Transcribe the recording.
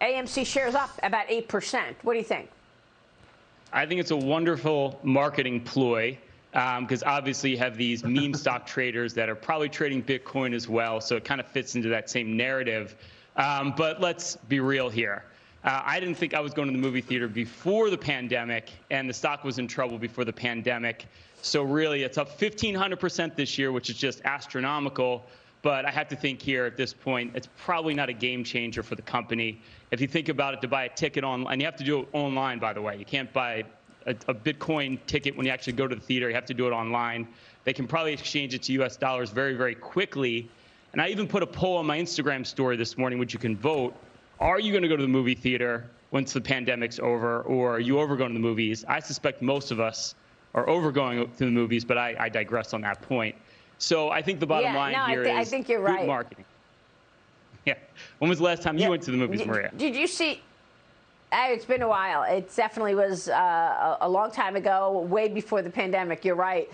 AMC shares up about 8%. What do you think? I think it's a wonderful marketing ploy because um, obviously you have these meme stock traders that are probably trading Bitcoin as well. So it kind of fits into that same narrative. Um, but let's be real here. Uh, I didn't think I was going to the movie theater before the pandemic, and the stock was in trouble before the pandemic. So really, it's up 1,500% this year, which is just astronomical. But I have to think here at this point, it's probably not a game changer for the company. If you think about it, to buy a ticket online, you have to do it online, by the way. You can't buy a, a, Bitcoin ticket when you actually go to the theater. You have to do it online. They can probably exchange it to US dollars very, very quickly. And I even put a poll on my Instagram story this morning, which you can vote. Are you going to go to the movie theater once the pandemic's over, or are you over going to the movies? I suspect most of us are over going to the movies, but I, I digress on that point. So I think the bottom yeah, line no, here I th- is I think you're right. marketing. Yeah. When was the last time yeah. you went to the movies, Maria? Did you see? Uh, it's been a while. It definitely was uh, a long time ago, way before the pandemic. You're right.